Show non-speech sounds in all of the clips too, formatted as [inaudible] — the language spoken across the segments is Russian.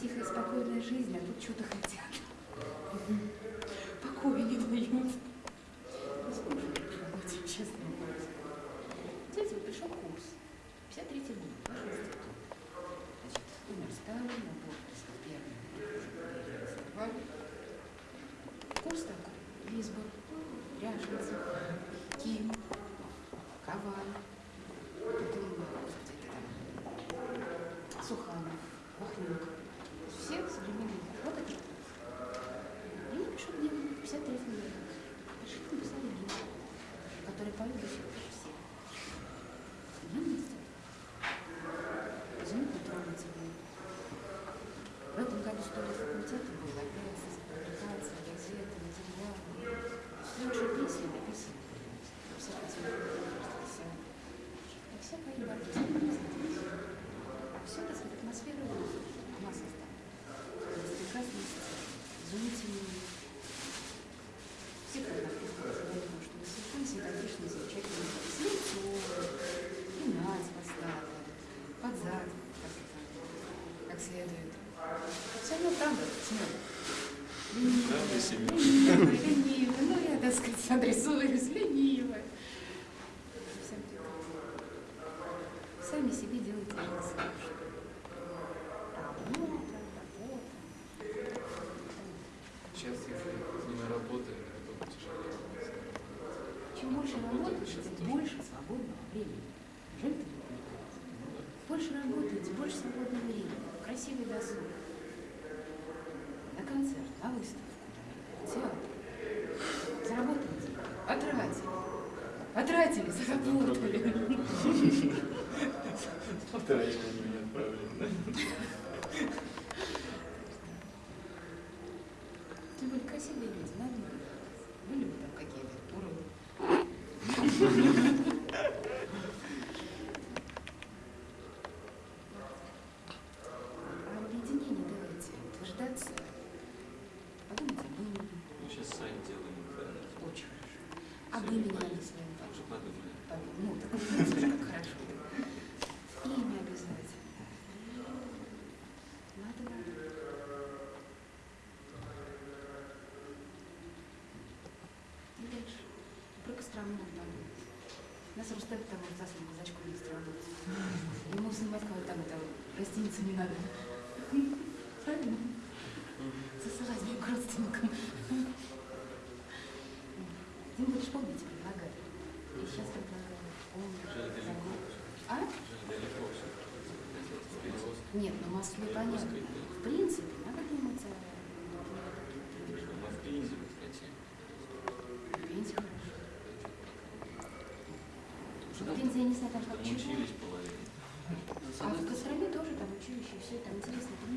тихая, спокойная жизнь, а тут что-то хотят. сами себе делаете Сейчас, если не работаем, то тяжелее. Чем больше работаете, тем больше свободного времени. Жить больше работаете, больше свободного времени, красивый досуг. На концерт, на выставку, театр. Заработали деньги, потратили. Потратили, заработали. [laughs] 撮ったらいいのに гостиницу не надо. Правильно? Засылать к родственникам. Ты будешь помнить, предлагать. И сейчас предлагаю. А? Нет, ну Москве понятно. В принципе, надо думать о... Москве изи, кстати. Пенсия хорошо. Пенсия не знаю, там как чего. Все, там.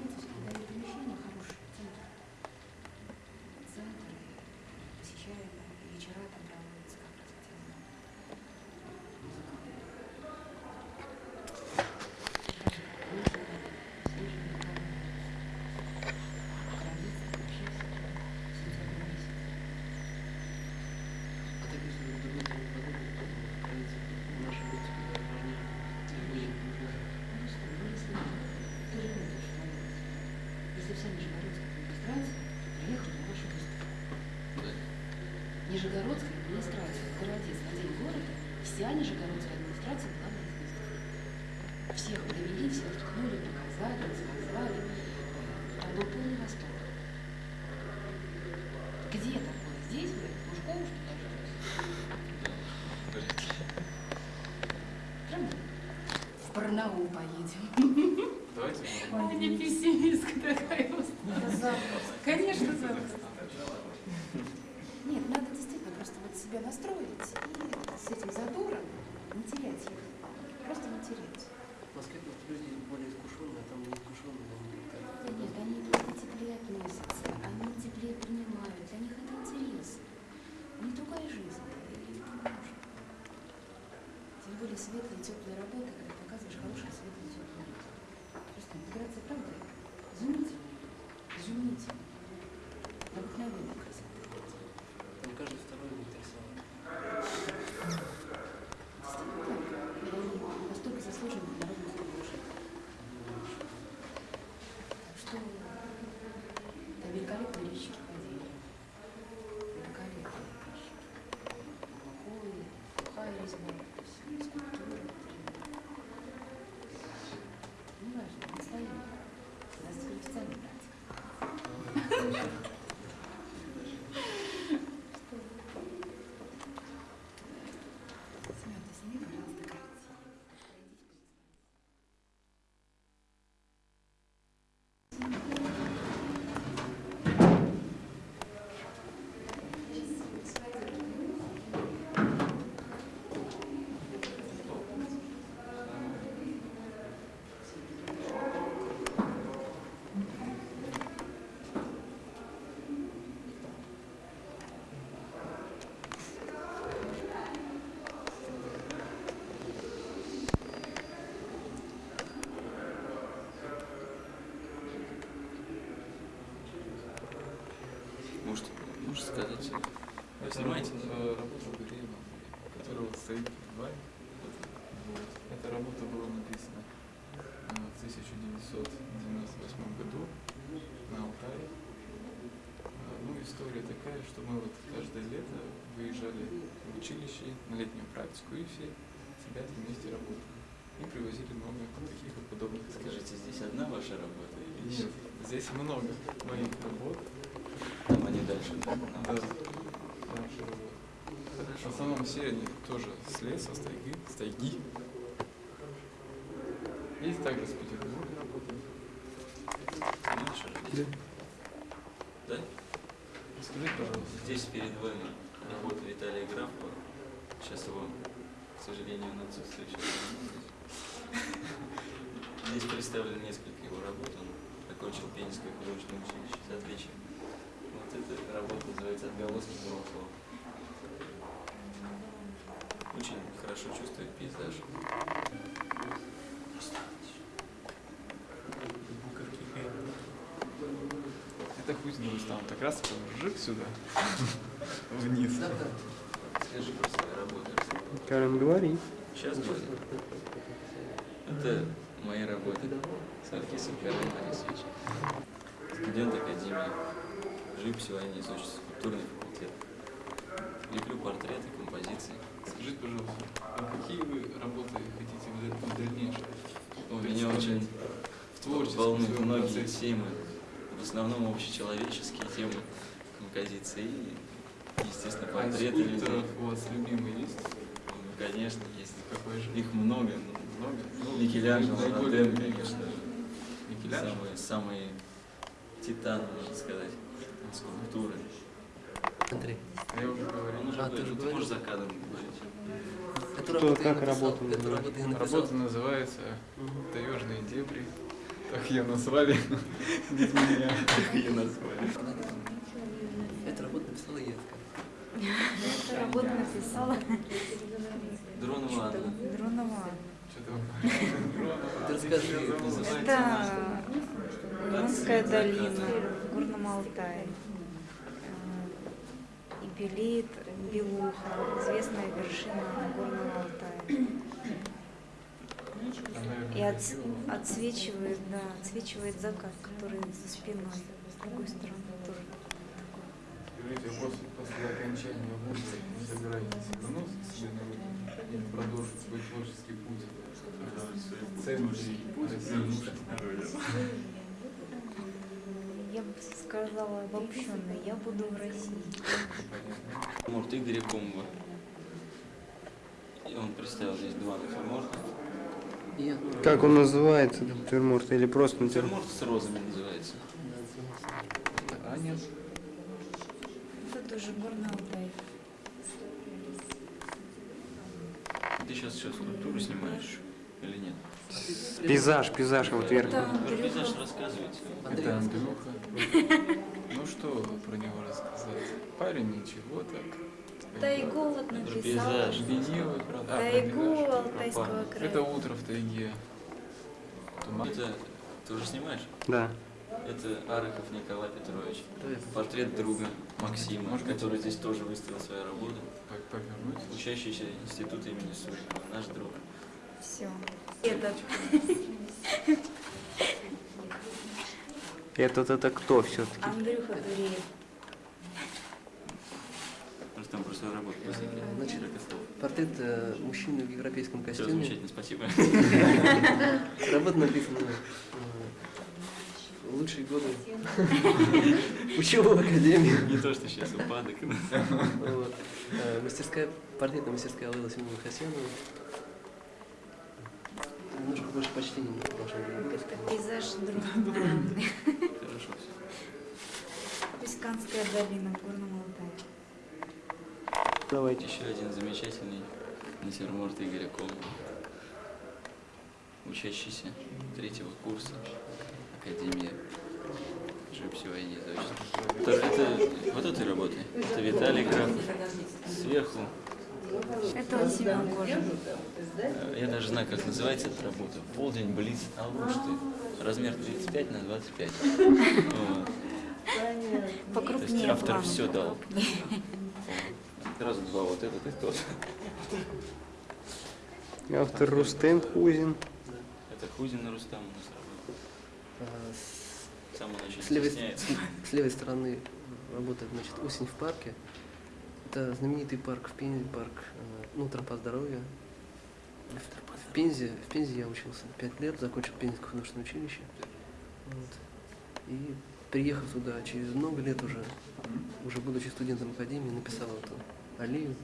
В Барнаул поедем. Давайте не пессимистка такая. Конечно, запросто. Нет, надо действительно просто вот себя настроить и с этим задором не терять их. Просто не терять. В Москве просто люди более искушенные, а там не искушенные. они как-то- Да нет, они просто теплее относятся, они теплее принимают, для них это интерес. У них другая жизнь, и это можно. Тем более светлая, теплая работа, когда показываешь хорошую светлую, теплую работу. Просто интеграция, правда, изумительная, изумительная. Необыкновенная красота. Там каждый второй заинтересован. Действительно так. И они настолько заслужены народных служащих. Так что это великолепные резчики ходили. Великолепные резчики. Глубокое, сухая резьба, то есть скульптура. Не важно, настояние. Нас теперь официально брать. Семен, ты сними, пожалуйста, картину. Может, можешь сказать? Вы снимаете? Работа Гуреева, которая вот стоит перед вами. Эта работа была написана э, в 1998 году на Алтае. Э, Ну, история такая, что мы вот каждое лето выезжали в училище на летнюю практику и все ребята вместе работали. И привозили много таких вот подобных Скажите, здесь одна ваша работа или Нет, здесь много моих работ. Они дальше, да? Да. В основном все они тоже с леса, с тайги, с тайги. Есть также с Петербурга работают. Да? Скажите, пожалуйста. Здесь перед вами работа Виталия Графова. Сейчас его, к сожалению, сейчас он здесь. Представлено несколько его работ. Он окончил Пензенское художественное училище с отличием. Вот эта работа называется «Отголоски прошлого». Очень хорошо чувствует пейзаж. Это хуй знает, там так раз мужик сюда, вниз. Скажи про свою работу. Карен, говори. Сейчас будет. Это мои работы с Наркисом Карлом Борисовичем. Студент Академии. Живописевания изучится скульптурный факультет. Леплю портреты, композиции. Скажите, пожалуйста, а какие вы работы хотите в даль- в дальнейшем? У меня очень в творческом волнуют многие процессе? темы. В основном общечеловеческие темы композиции и, естественно, А портреты людей. скульпторов у вас любимый есть? Ну, конечно, есть. Какой же? Их много, ну, много? Ну, Микеланджело, Роден, конечно. Микеланджело? Самые, самые титаны, можно сказать, скульптуры. Андрей, Я уже говорил. А, ты уже ты можешь за кадром говорить. эту Кто, я как написал. работу Эту работу я написал. Работа называется. «Таежные дебри». Так ее назвали без меня. Ее назвали. Эту работу написала Евка. Эту работу написала Дронова Анна. Дронова. Ты расскажи, Это Ионская долина в Горном Алтае. Ибелит, Белуха, известная вершина Горного Алтая. И отс- красиво. отсвечивает, да, отсвечивает закат, который за спиной. С другой стороны тоже такой. Скажите, а после, после окончания вуза не собираетесь вернуться к себе на родину или продолжить свой творческий путь в центре России? Я бы сказала обобщенно, я буду в России. Натюрморт Игоря Комова. И он представил здесь два натюрморта. Как он называется, натюрморт, или просто натюрморт? Натюрморт с розами называется. А нет, Это тоже Горный Алтай. Ты сейчас еще скульптуру снимаешь или нет? Пейзаж, пейзаж, вот вверх. Пейзаж рассказываете. Андрей, это Андрюха. [laughs] Ну что про него рассказать? Парень ничего так. Да и голод написал. пейзаж. Ленивый, правда. А, Тайгу пейзаж. Алтайского края. Это утро в тайге. Туман. Это ты уже снимаешь? Да. Это Арыков Николай Петрович. Портрет друга Максима, Может который здесь тоже выставил свою работу. По- Повернуть. Учащийся института имени Сурикова, наш друг. Все. Этот. Этот это кто все-таки? Андрюха Дуреев. Просто там про свою работу посмотрели. Значит. Портрет э, мужчины в европейском Все костюме. замечательно, спасибо. [laughs] Работа написана э, лучшие годы [laughs] учебы в академии. Не то, что сейчас упадок. Э, Мастерская, портретная мастерская Алла Семеновна Хасянова. Больше почтения к вашему другу. Это пейзаж [laughs] друга. Хорошо все. Писканская долина в Горном Алтае. Давайте. Еще один замечательный натюрморт Игоря Комова. Учащийся третьего курса Академии живописи и изучения. Тоже это вот этой работы. Это Виталий Граф. Сверху. Это он Семен Кожин. э, Я даже знаю, как называется эта работа. Полдень Блиц Алушты. Размер 35 на 25. Вот. Покрупнее То есть автор всё дал. Сразу два, вот этот и тот. Автор Рустем Хузин. Это Хузин Рустам у нас работает. А, с- левой, с левой стороны работает значит, осень в парке. Это знаменитый парк в Пензе, парк э, ну, тропа здоровья. В Пензе, в Пензе я учился пять лет, закончил Пензенское художественное училище. Вот. И приехав туда через много лет уже, уже будучи студентом академии, написал эту аллею.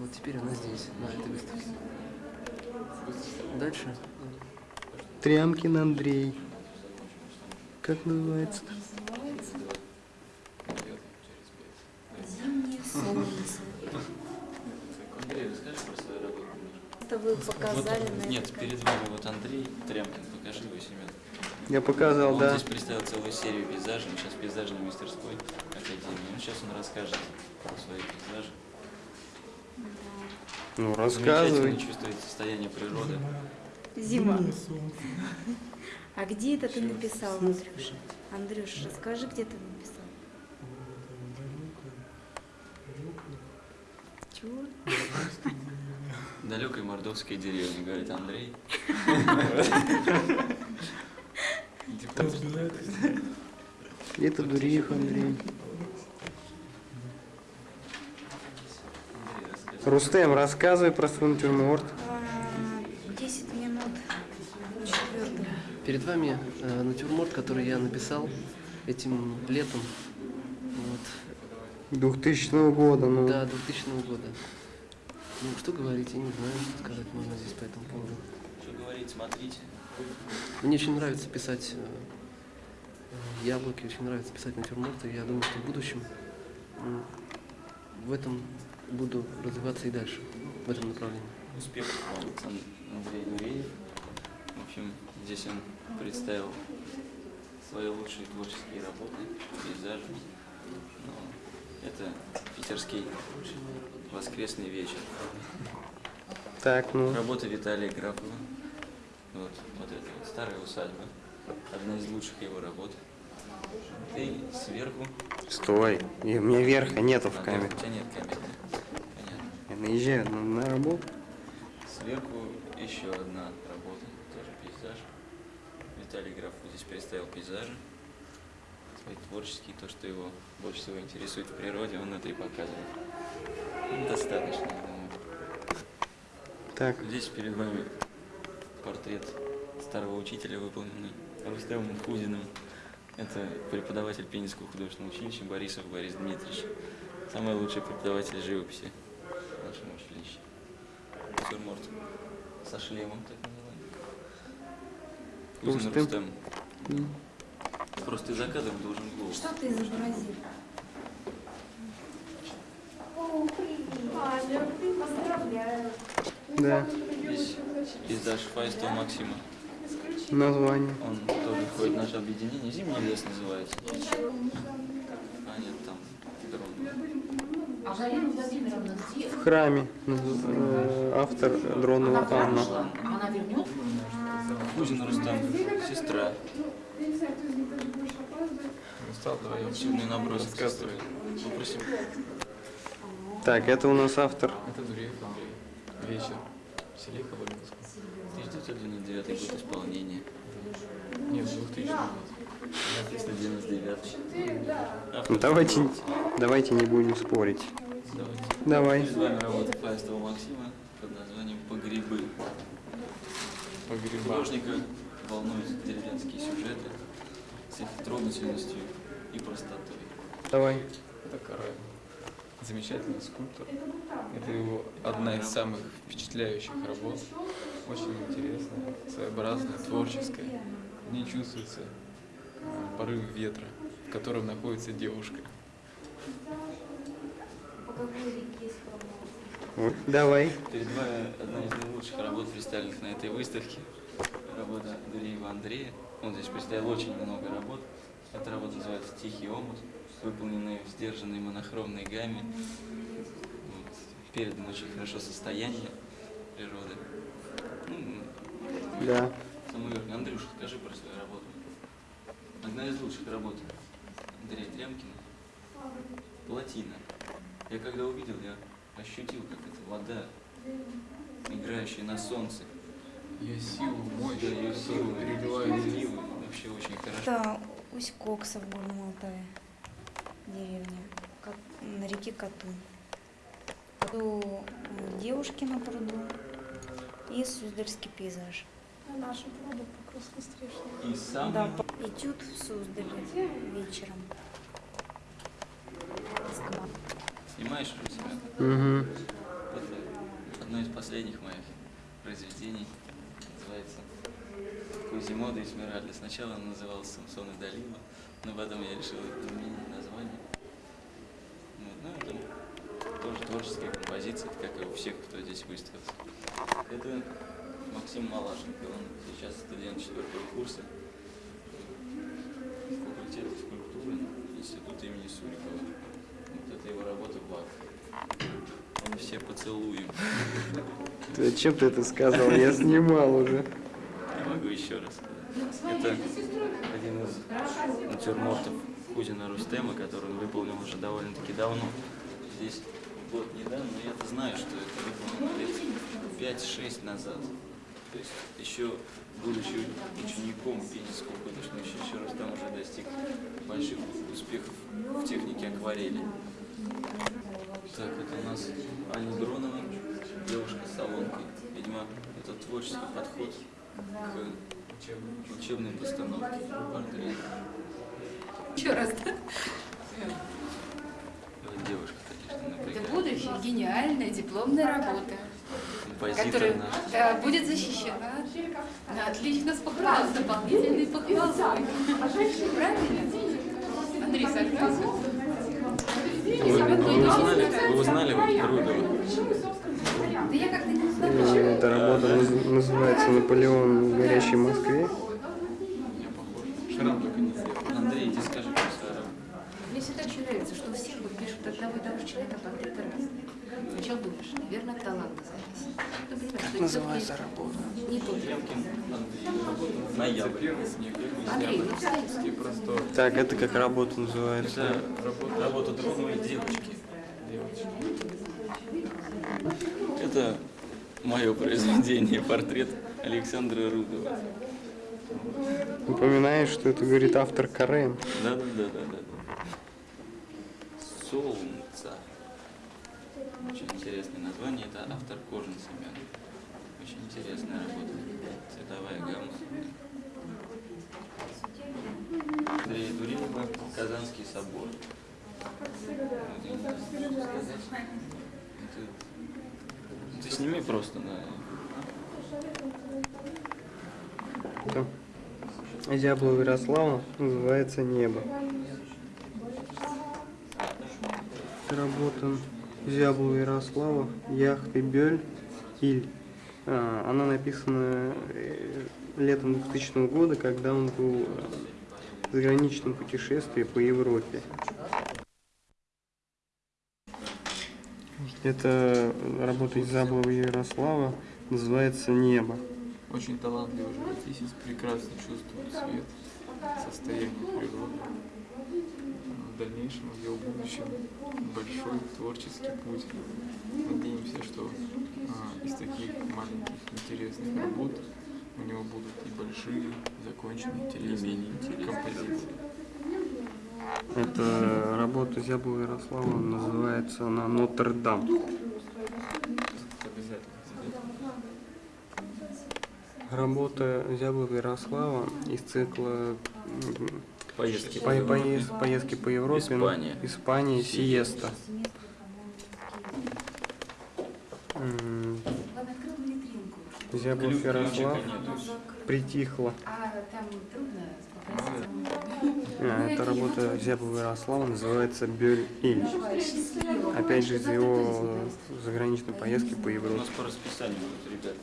Вот теперь она здесь, на этой выставке. Дальше. Трямкин Андрей. Как называется солнце. Андрей, расскажи про свою работу. Это вы показали Вот, на Нет, перед вами вот Андрей Трямкин, покажи его Семен. Я показал, Он да. здесь представил целую серию пейзажей, он сейчас в пейзажной мастерской академии. Ну, сейчас он расскажет про свои пейзажи. Ну, Замечательно рассказывай. чувствует состояние природы. Зима. [laughs] А где это ты написал, Андрюша? Андрюш, расскажи, где ты написал. Чего? Далекой мордовской деревни, говорит Андрей. Это Дуриев Андрей. Рустем, рассказывай про свой натюрморт. А, 10 минут. Четвертый. Перед вами э, натюрморт, который я написал этим летом. Вот. 2000 года, ну. До 2000 года. Ну, что говорить, я не знаю, что сказать можно здесь по этому поводу. Что говорить, смотрите. Мне очень нравится писать э, яблоки, очень нравится писать натюрморты. Я думаю, что в будущем в этом буду развиваться и дальше, в этом направлении. Успехов вам, Ан- Андрей Нуреев. В общем, здесь он представил свои лучшие творческие работы, пейзажи. Ну, это питерский воскресный вечер. Так, ну. Работа Виталия Графова. Вот, вот это вот старая усадьба. Одна из лучших его работ. И сверху... Стой. И у меня верха нету в А, камере. У тебя нет камеры. Понятно. Я наезжаю на, на работу. Сверху еще одна работа. Виталий Графов здесь представил пейзажи, свои творческие, то, что его больше всего интересует в природе, он это и показывает. Ну, Достаточно, я думаю. Так, Здесь перед вами портрет старого учителя, выполненный Рустемом Худиным. Это преподаватель Пенинского художественного училища Борисов Борис Дмитриевич. Самый лучший преподаватель живописи в нашем училище. Натюрморт со шлемом, так называемый. Худин Рустем. Рустем. Просто за кадром должен голос. Что ты изобразил? да, Здесь пейзаж Фаистова Максима. название. Он тоже входит в наше объединение. Зимний лес называется. А нет, там дрон. А Галина Владимировна где? В храме. э, Автор Дронова Она Анна. Она вернет? Худин Рустам, сестра. Устал, давай я Активный набросок сестры. Попросим. Так, это у нас автор. Это Дуреев Андрей. Вечер. В селе Коломенском. 1999 год исполнения. Нет, 2000 год. 399. Ну, давайте, давайте не будем спорить. Давайте. Давай. Перед вами работа Фаистова Максима под названием «Погребы». По грибам. Художника волнуют деревенские сюжеты с трогательностью и простотой. Давай. Это Карай. Замечательный скульптор. Это его одна из самых впечатляющих работ. Очень интересная, своеобразная, творческая. В ней чувствуется э, порыв ветра, в котором находится девушка. Вот, Давай. Перед вами одна из наилучших работ, представленных на этой выставке. Работа Дуреева Андрея. Он здесь представил очень много работ. Эта работа называется «Тихий омут», выполненная в сдержанной монохромной гамме. Вот. Передано очень хорошо состояние природы. Ну, Да. самый верхний. Андрюша, скажи про свою работу. Одна из лучших работ Андрея Трямкина. Плотина. Я когда увидел, я ощутил, как это вода, играющая на солнце. Ее силу, мощь, ее силу переливает переливы. Вообще очень хорошо. Это Усть-Кокса в Горном Алтае, деревня, Кат- на реке Катун. Пруду, э, девушки на пруду и Суздальский пейзаж. Наша правда прекрасно страшно. И самый Да, по- этюд в Суздале вечером. Снимаешь у себя? Угу. Это одно из последних моих произведений. Называется Кузимода и Смиральда. Сначала он назывался Самсон и Далила, но потом я решил изменить название. Вот, ну, это тоже творческая композиция, как и у всех, кто здесь выставился. Это Максим Малашенко, он сейчас студент четвертого курса факультета скульптуры Института имени Сурикова. Вот это его работа «Бак». Мы все поцелуем. Ты, чем ты это сказал? Я снимал уже. Я могу еще раз сказать. Это один из натюрмортов Худина Рустема, который он выполнил уже довольно-таки давно. Здесь год недавно, но я-то знаю, что это выполнено лет 5-6 назад. То есть еще будучи учеником Пенинского художественного училища, Рустам уже достиг больших успехов в технике акварели. Так, это у нас Аня Дронова, девушка с салонкой. Видимо, это творческий подход к учебной постановке портрета. Еще раз, да? Вот девушка, конечно, Это напрягает. будущая гениальная дипломная работа, Композитор которая наш. да, будет защищена. Да, отлично, с дополнительной похвалой. Правильно? Андрей, согласен? Вы, вы узнали, вы Рудова? Э. Эта работа наз- называется «Наполеон в горящей Москве». Шрам только не сделал. Андрей, иди скажи про свою работу. Мне всегда очень нравится, что все вот пишут одного и того же человека, портреты разные. Сначала думаешь, наверное, от таланта зависит. Что Называется работа. не тот. Ноябрь. Андрей, ну. Так, это как работа называется? Это работа, работа Дроновой девочки. Девочки. Это мое произведение, портрет Александра Рудова. Упоминаешь, что это говорит автор Карен. Да, да, да, да, да. Солнце. Очень интересное название. Это автор Кожин Семен. Очень интересная работа. Цветовая гамма. Андрея Дурилова Казанский собор. Вот я не знаю, что сказать. Ты, сними просто на Это Зяблова Ярослава называется «Небо». Работа Зяблова Ярослава «Яхты Бёль Иль». А, Она написана э, летом 2000 года, когда он был э, в заграничном путешествии по Европе. Это работа Зяблова Ярослава, называется «Небо». Очень талантливый живописец, прекрасно чувствует цвет, состояние природы. В дальнейшем, в его будущем, большой творческий путь. Надеемся, что а, из таких маленьких интересных работ у него будут и большие, законченные, интересные композиции. Это работа Зяблова Ярослава, называется она «Нотр-Дам». Работа Зяблова Ярослава из цикла Поездки по- поезд- поездки по Европе. Испания. Испания, Сиеста. Ключ- Ярослав притихла. А там Эта работа Зяблова Ярослава называется Бёль Иль. Опять же из его заграничной поездки по У нас Европе. по расписанию будут ребята.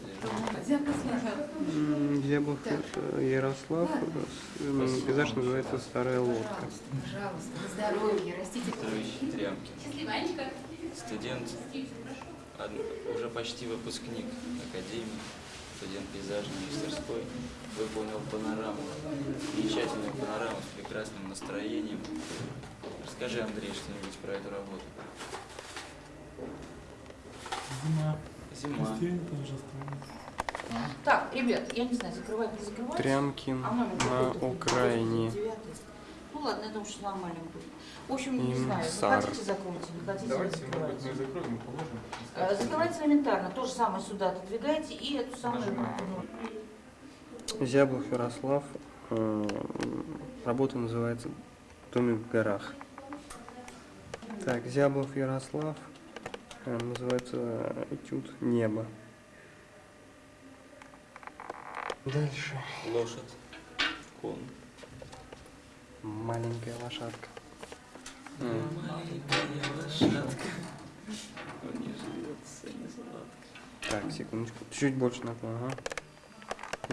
Э, Ярослав, э, м, пейзаж называется «Старая лодка». Пожалуйста, на здоровье, растите трямки. Студент, уже почти выпускник академии, студент пейзажной мастерской, выполнил панораму, замечательную панораму с прекрасным настроением. Расскажи, Андрей, что-нибудь про эту работу. Зима. Зима. Так, ребят, я не знаю, закрывать, не закрывать. Трямкин а на Украине. 9. Ну ладно, я думаю, что нормально будет. В общем, не знаю, вы сар. хотите закройте, не хотите Давайте, может мы закроем и положим. Э, Закрывайте элементарно, то же самое сюда отодвигайте и эту самую... Зяблов Ярослав. э, Работа называется «Домик в горах». Так, Зяблов Ярослав. э, Называется «Этюд небо». Дальше. Лошадь. Кон. Маленькая лошадка. Маленькая лошадка. Не живется, не сладко. Так, секундочку. Чуть больше наклон, ага.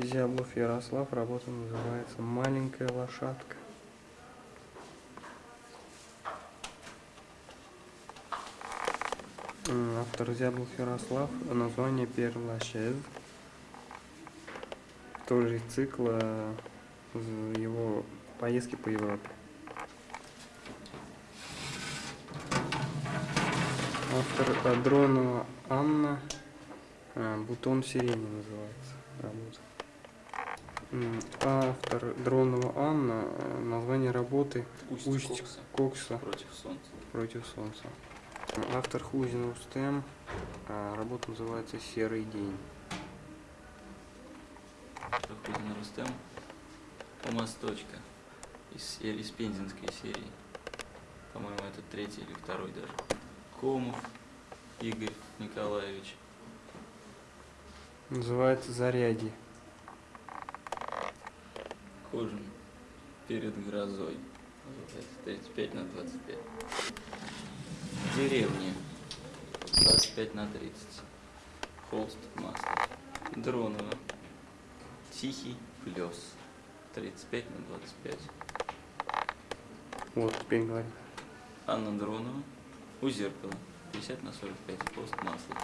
Зяблов Ярослав. Работа называется «Маленькая лошадка». Автор Зяблов Ярослав. Название Перлашез. Тоже из цикла з- его поездки по Европе. Автор э, Дронова Анна. А, Бутон сирени называется работа. М, Автор Дронова Анна. э, Название работы Усть, Усть Кокса Кокса против солнца. против солнца. Автор Хузин Устем. а, Работа называется Серый день. Проходим Рустем. У мосточка. Из, из пензенской серии. По-моему, это третий или второй даже. Комов Игорь Николаевич. Называется Заряди. Кожин перед грозой. Называется 35 на 25. Деревни. 25 на 30. Холст масло. Дронова. Тихий плес. 35 на 25. Вот, теперь говорит. Анна Дронова. У зеркала. 50 на 45. Холст масло.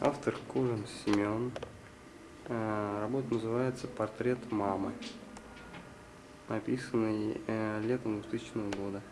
Автор Кужин Семен. А, Работа называется «Портрет мамы». Написанный э, летом 2000 года.